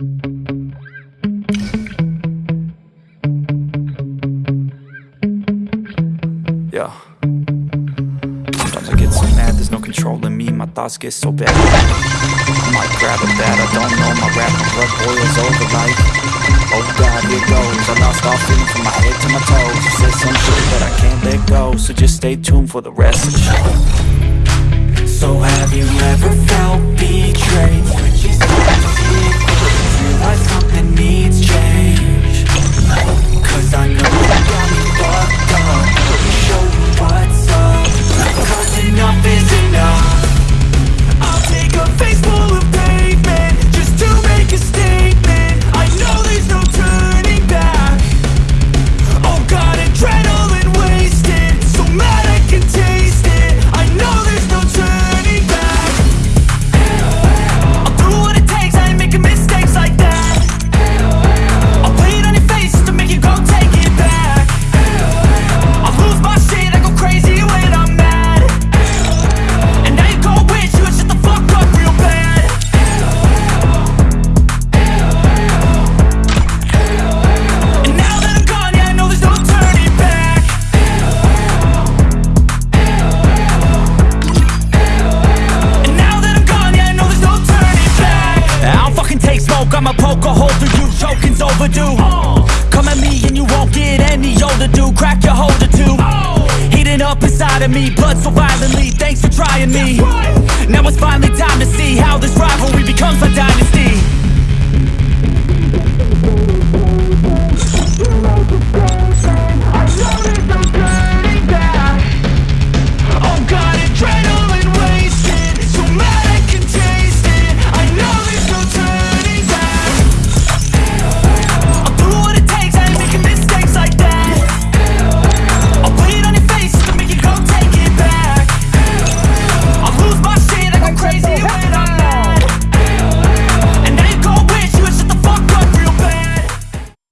Yeah. Sometimes I get so mad, there's no controlling me. My thoughts get so bad. I might grab a bat, I don't know. My rap, my blood boils over like Oh God, here goes. I lost all feeling from my head to my toes. You said some shit that I can't let go So just stay tuned for the rest of the show. So have you ever felt betrayed? Smoke, I'ma poke a hole through you. Choking's overdue. Come at me and you won't get any older, dude. Crack your holder too. Heating up inside of me, blood so violently. Thanks for trying me. Now it's finally time to see how this